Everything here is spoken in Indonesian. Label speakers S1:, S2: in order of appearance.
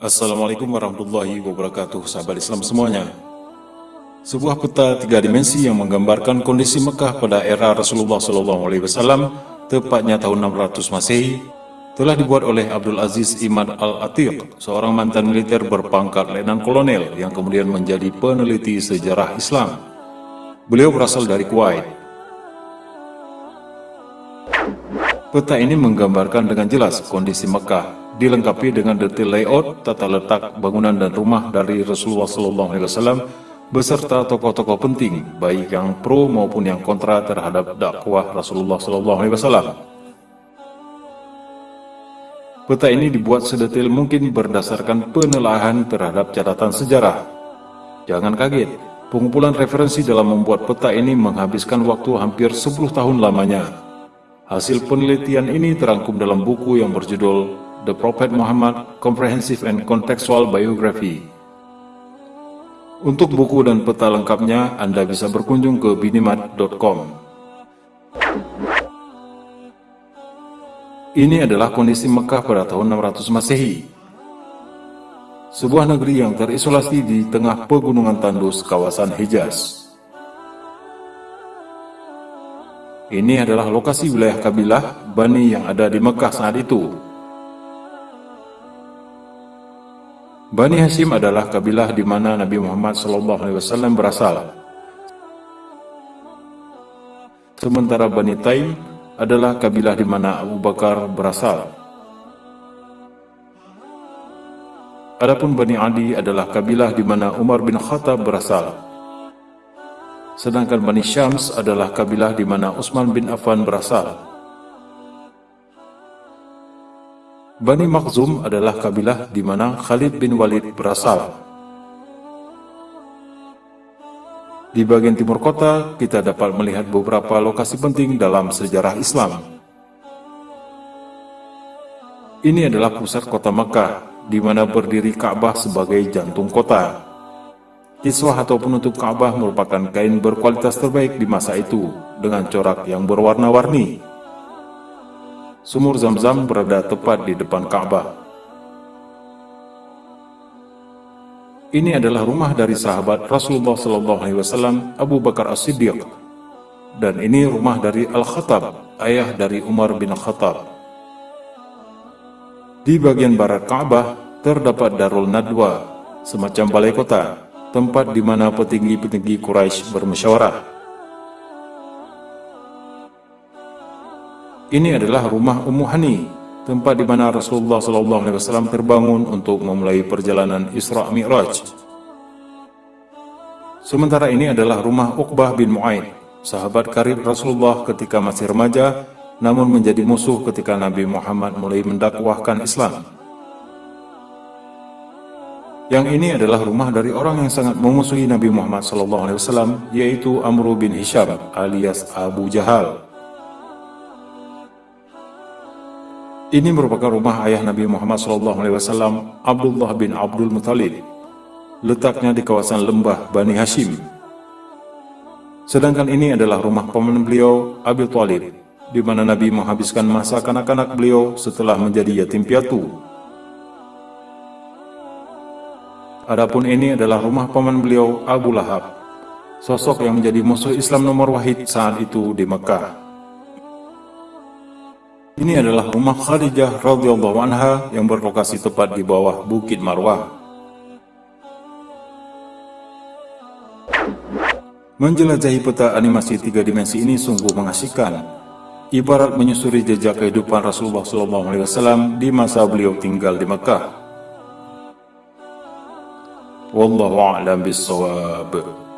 S1: Assalamualaikum warahmatullahi wabarakatuh sahabat Islam semuanya. Sebuah peta tiga dimensi yang menggambarkan kondisi Mekah pada era Rasulullah SAW tepatnya tahun 600 Masehi telah dibuat oleh Abdul Aziz Imad Al-Atiq seorang mantan militer berpangkat letnan kolonel yang kemudian menjadi peneliti sejarah Islam. Beliau berasal dari Kuwait. Peta ini menggambarkan dengan jelas kondisi Mekah dilengkapi dengan detail layout, tata letak bangunan dan rumah dari Rasulullah SAW beserta tokoh-tokoh penting, baik yang pro maupun yang kontra terhadap dakwah Rasulullah SAW. Peta ini dibuat sedetail mungkin berdasarkan penelaahan terhadap catatan sejarah. Jangan kaget, pengumpulan referensi dalam membuat peta ini menghabiskan waktu hampir 10 tahun lamanya. Hasil penelitian ini terangkum dalam buku yang berjudul The Prophet Muhammad Comprehensive and Contextual Biography. Untuk buku dan peta lengkapnya, Anda bisa berkunjung ke binimat.com. Ini adalah kondisi Mekah pada tahun 600 Masehi. Sebuah negeri yang terisolasi di tengah pegunungan tandus kawasan Hijaz. Ini adalah lokasi wilayah kabilah Bani yang ada di Mekah saat itu. Bani Hashim adalah kabilah di mana Nabi Muhammad SAW berasal. Sementara Bani Taim adalah kabilah di mana Abu Bakar berasal. Adapun Bani Adi adalah kabilah di mana Umar bin Khattab berasal. Sedangkan Bani Syams adalah kabilah di mana Utsman bin Affan berasal. Bani Makhzum adalah kabilah di mana Khalid bin Walid berasal. Di bagian timur kota, kita dapat melihat beberapa lokasi penting dalam sejarah Islam. Ini adalah pusat kota Mekah, di mana berdiri Ka'bah sebagai jantung kota. Kiswah atau penutup Ka'bah merupakan kain berkualitas terbaik di masa itu, dengan corak yang berwarna-warni. Sumur Zam-Zam berada tepat di depan Ka'bah. Ini adalah rumah dari sahabat Rasulullah SAW Abu Bakar As-Siddiq dan ini rumah dari Al-Khattab, ayah dari Umar bin Khattab. Di bagian barat Ka'bah terdapat Darul Nadwa, semacam balai kota, tempat di mana petinggi-petinggi Quraisy bermusyawarah. Ini adalah rumah Ummu Hani, tempat di mana Rasulullah SAW terbangun untuk memulai perjalanan Isra Mi'raj. Sementara ini adalah rumah Uqbah bin Mu'aid, sahabat karib Rasulullah ketika masih remaja, namun menjadi musuh ketika Nabi Muhammad mulai mendakwahkan Islam. Yang ini adalah rumah dari orang yang sangat memusuhi Nabi Muhammad SAW, yaitu Amr bin Hisham alias Abu Jahal. Ini merupakan rumah ayah Nabi Muhammad SAW, Abdullah bin Abdul Muthalib. Letaknya di kawasan lembah Bani Hashim. Sedangkan ini adalah rumah paman beliau, Abi Talib, di mana Nabi menghabiskan masa kanak-kanak beliau setelah menjadi yatim piatu. Adapun ini adalah rumah paman beliau, Abu Lahab, sosok yang menjadi musuh Islam nomor wahid saat itu di Mekah. Ini adalah rumah Khadijah radhiyallahu anha yang berlokasi tepat di bawah Bukit Marwah. Menjelajahi peta animasi tiga dimensi ini sungguh mengasihkan. Ibarat menyusuri jejak kehidupan Rasulullah SAW di masa beliau tinggal di Mekah. Wallahu a'lam bissawab.